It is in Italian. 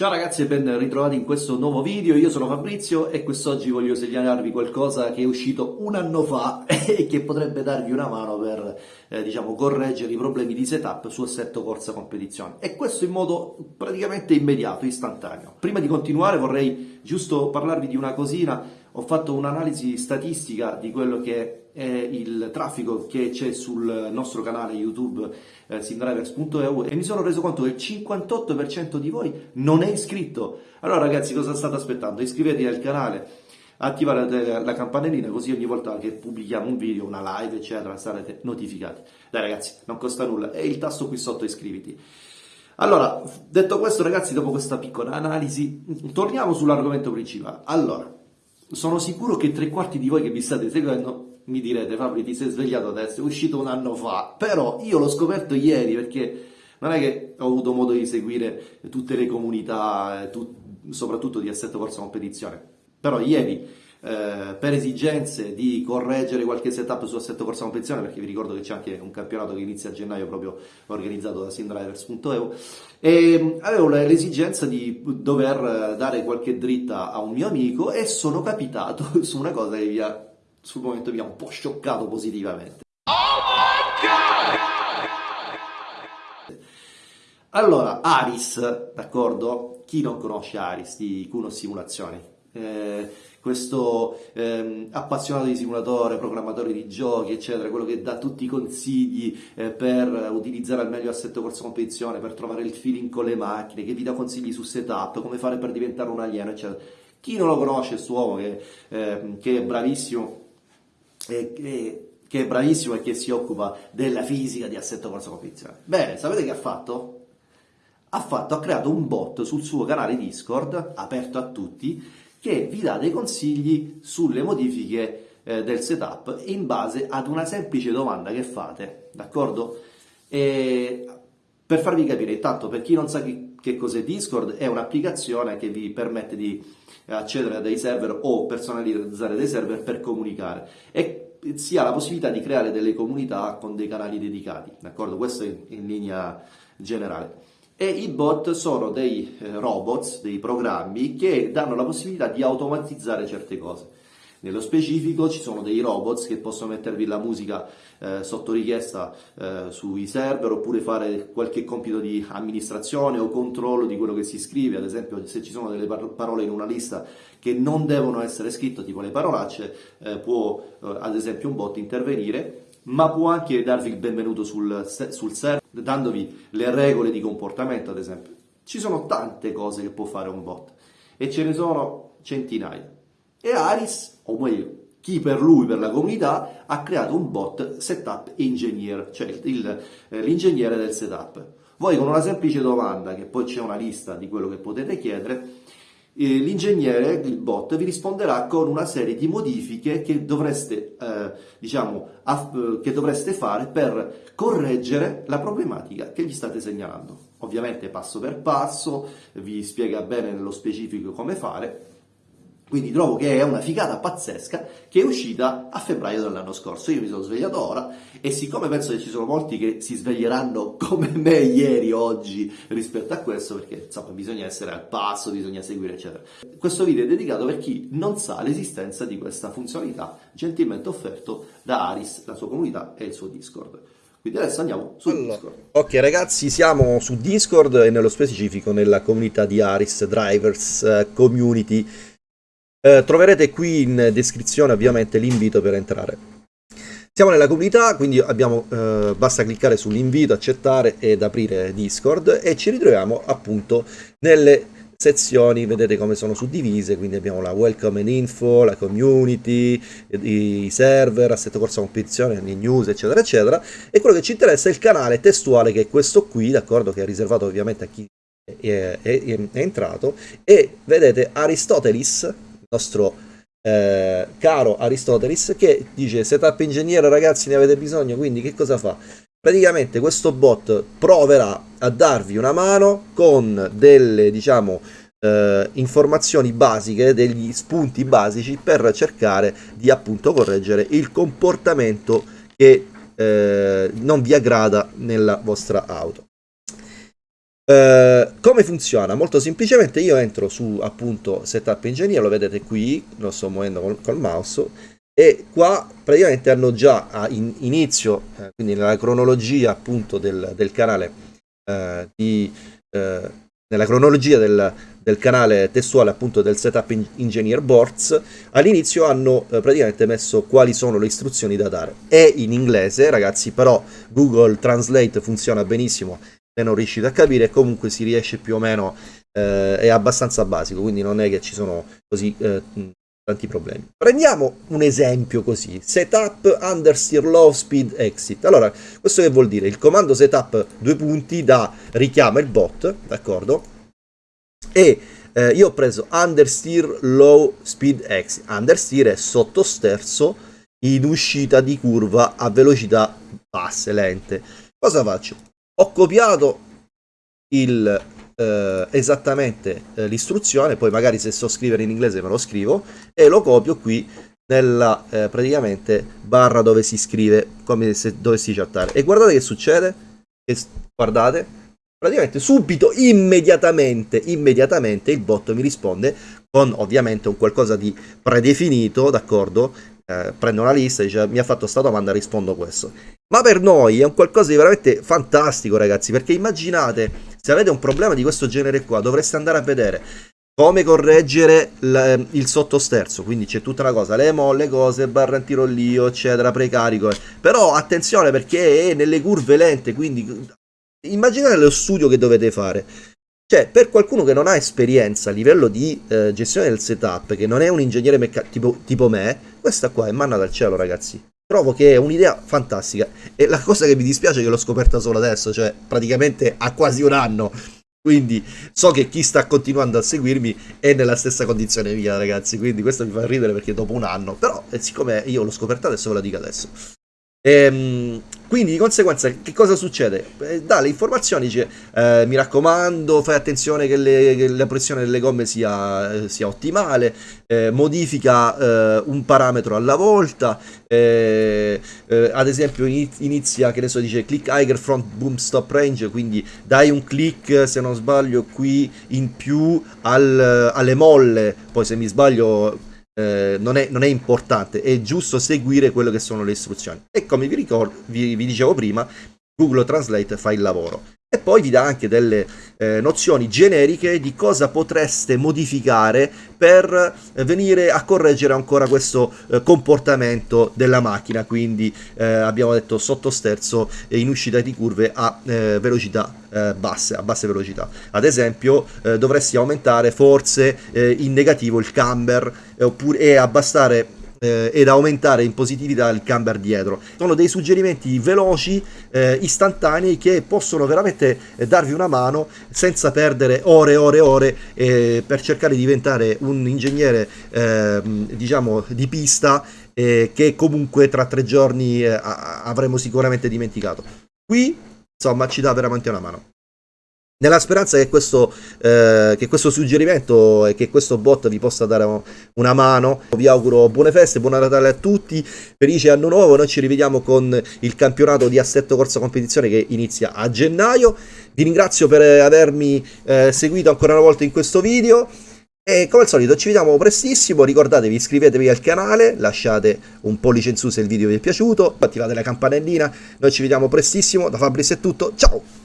Ciao ragazzi e ben ritrovati in questo nuovo video, io sono Fabrizio e quest'oggi voglio segnalarvi qualcosa che è uscito un anno fa e che potrebbe darvi una mano per eh, diciamo, correggere i problemi di setup su assetto corsa competizione e questo in modo praticamente immediato, istantaneo. Prima di continuare vorrei giusto parlarvi di una cosina, ho fatto un'analisi statistica di quello che è il traffico che c'è sul nostro canale YouTube eh, simdrivers.eu e mi sono reso conto che il 58% di voi non è iscritto. Allora ragazzi cosa state aspettando? Iscrivetevi al canale, attivate la campanellina così ogni volta che pubblichiamo un video, una live eccetera sarete notificati. Dai ragazzi, non costa nulla, è il tasto qui sotto iscriviti. Allora, detto questo ragazzi, dopo questa piccola analisi, torniamo sull'argomento principale. Allora, sono sicuro che tre quarti di voi che mi state seguendo mi direte Fabri ti sei svegliato adesso, è uscito un anno fa, però io l'ho scoperto ieri perché non è che ho avuto modo di seguire tutte le comunità, tut, soprattutto di assetto corsa competizione, però ieri eh, per esigenze di correggere qualche setup su assetto corsa competizione, perché vi ricordo che c'è anche un campionato che inizia a gennaio proprio organizzato da simdrivers.eu, e avevo l'esigenza di dover dare qualche dritta a un mio amico e sono capitato su una cosa che vi ha sul momento mi ha un po' scioccato positivamente. Allora, Aris, d'accordo? Chi non conosce Aris di Kuno Simulazioni? Eh, questo eh, appassionato di simulatore, programmatore di giochi, eccetera, quello che dà tutti i consigli eh, per utilizzare al meglio assetto corso competizione, per trovare il feeling con le macchine, che vi dà consigli su setup, come fare per diventare un alieno, eccetera. Chi non lo conosce, questo uomo che, ehm, che è bravissimo che, che è bravissimo e che si occupa della fisica di assetto corsa competizione. Bene, sapete che ha fatto? Ha, fatto, ha creato un bot sul suo canale Discord, aperto a tutti, che vi dà dei consigli sulle modifiche eh, del setup in base ad una semplice domanda che fate, d'accordo? per farvi capire, intanto per chi non sa che, che cos'è Discord, è un'applicazione che vi permette di accedere a dei server o personalizzare dei server per comunicare e si ha la possibilità di creare delle comunità con dei canali dedicati, d'accordo? Questo in, in linea generale. E i bot sono dei eh, robots, dei programmi che danno la possibilità di automatizzare certe cose. Nello specifico ci sono dei robots che possono mettervi la musica eh, sotto richiesta eh, sui server oppure fare qualche compito di amministrazione o controllo di quello che si scrive, ad esempio se ci sono delle parole in una lista che non devono essere scritte, tipo le parolacce, eh, può eh, ad esempio un bot intervenire ma può anche darvi il benvenuto sul, sul server, dandovi le regole di comportamento, ad esempio. Ci sono tante cose che può fare un bot e ce ne sono centinaia. E Aris, o meglio, chi per lui, per la comunità, ha creato un bot setup engineer, cioè eh, l'ingegnere del setup. Voi con una semplice domanda, che poi c'è una lista di quello che potete chiedere, eh, l'ingegnere, il bot, vi risponderà con una serie di modifiche che dovreste, eh, diciamo, che dovreste fare per correggere la problematica che gli state segnalando. Ovviamente passo per passo, vi spiega bene nello specifico come fare, quindi trovo che è una figata pazzesca che è uscita a febbraio dell'anno scorso. Io mi sono svegliato ora e siccome penso che ci sono molti che si sveglieranno come me ieri, oggi, rispetto a questo, perché insomma bisogna essere al passo, bisogna seguire, eccetera. Questo video è dedicato per chi non sa l'esistenza di questa funzionalità gentilmente offerto da Aris, la sua comunità e il suo Discord. Quindi adesso andiamo su allora, Discord. Ok ragazzi, siamo su Discord e nello specifico nella comunità di Aris Drivers eh, Community eh, troverete qui in descrizione ovviamente l'invito per entrare. Siamo nella comunità, quindi abbiamo, eh, basta cliccare sull'invito, accettare ed aprire Discord e ci ritroviamo appunto nelle sezioni, vedete come sono suddivise, quindi abbiamo la welcome and info, la community, i server, assetto corsa competizione, le news, eccetera, eccetera, e quello che ci interessa è il canale testuale che è questo qui, d'accordo, che è riservato ovviamente a chi è, è, è, entrato, e vedete Aristotelis, nostro eh, caro Aristotelis che dice setup ingegnere ragazzi ne avete bisogno quindi che cosa fa? praticamente questo bot proverà a darvi una mano con delle diciamo eh, informazioni basiche degli spunti basici per cercare di appunto correggere il comportamento che eh, non vi aggrada nella vostra auto Uh, come funziona? Molto semplicemente io entro su appunto Setup Engineer, lo vedete qui, lo sto muovendo col, col mouse, e qua praticamente hanno già a in, inizio, eh, quindi nella cronologia appunto del, del canale, eh, di, eh, nella cronologia del, del, canale testuale appunto del Setup Engineer Boards, all'inizio hanno eh, praticamente messo quali sono le istruzioni da dare. È in inglese ragazzi, però Google Translate funziona benissimo non riuscite a capire, comunque si riesce più o meno, eh, è abbastanza basico, quindi non è che ci sono così eh, tanti problemi. Prendiamo un esempio così, setup understeer low speed exit. Allora, questo che vuol dire? Il comando setup due punti da richiama il bot, d'accordo? E eh, io ho preso understeer low speed exit. Understeer è sottosterzo in uscita di curva a velocità basse, lente. Cosa faccio? Ho copiato il eh, esattamente eh, l'istruzione, poi magari se so scrivere in inglese me lo scrivo e lo copio qui nella eh, praticamente barra dove si scrive come se dovessi chattare. E guardate che succede? Che, guardate. Praticamente subito immediatamente immediatamente il bot mi risponde con ovviamente un qualcosa di predefinito d'accordo? Eh, prendo una lista dice mi ha fatto questa domanda rispondo questo ma per noi è un qualcosa di veramente fantastico ragazzi perché immaginate se avete un problema di questo genere qua, dovreste andare a vedere come correggere il sottosterzo, quindi c'è tutta una cosa, le molle, cose, barra antirollio, eccetera, precarico, però attenzione perché è nelle curve lente, quindi immaginate lo studio che dovete fare. Cioè, per qualcuno che non ha esperienza a livello di eh, gestione del setup, che non è un ingegnere tipo, tipo me, questa qua è manna dal cielo, ragazzi. Trovo che è un'idea fantastica e la cosa che mi dispiace è che l'ho scoperta solo adesso, cioè praticamente ha quasi un anno. Quindi so che chi sta continuando a seguirmi è nella stessa condizione mia, ragazzi. Quindi questo mi fa ridere perché dopo un anno. Però, eh, siccome io l'ho scoperta adesso, ve la dico adesso. Ehm, quindi di conseguenza che cosa succede? Eh, dà le informazioni, dice eh, mi raccomando fai attenzione che, le, che la pressione delle gomme sia, eh, sia ottimale, eh, modifica eh, un parametro alla volta, eh, ad esempio inizia che ne so dice click higher front boom stop range, quindi dai un click se non sbaglio qui in più al, alle molle, poi se mi sbaglio eh, non, è, non, è, importante, è giusto seguire quello che sono le istruzioni. E come vi, ricordo, vi, vi dicevo prima, Google Translate fa il lavoro e poi vi dà anche delle eh, nozioni generiche di cosa potreste modificare per eh, venire a correggere ancora questo eh, comportamento della macchina. Quindi eh, abbiamo detto sottosterzo in uscita di curve a eh, velocità eh, basse a basse velocità. Ad esempio dovresti aumentare forse in negativo il camber oppure, e abbassare eh, ed aumentare in positività il camber dietro. Sono dei suggerimenti veloci, eh, istantanei che possono veramente eh, darvi una mano senza perdere ore e ore e ore eh, per cercare di diventare un ingegnere ehm, diciamo di pista eh, che comunque tra tre giorni avremo sicuramente dimenticato. Qui insomma ci dà veramente una mano. Nella speranza che questo, eh, che questo, suggerimento e che questo bot vi possa dare una mano, vi auguro buone feste, buon Natale a tutti, felice anno nuovo, noi ci rivediamo con il campionato di assetto corsa competizione che inizia a gennaio, vi ringrazio per avermi eh, seguito ancora una volta in questo video. E come al solito ci vediamo prestissimo, ricordatevi iscrivetevi al canale, lasciate un pollice in su se il video vi è piaciuto, attivate la campanellina, noi ci vediamo prestissimo, da Fabris è tutto, ciao!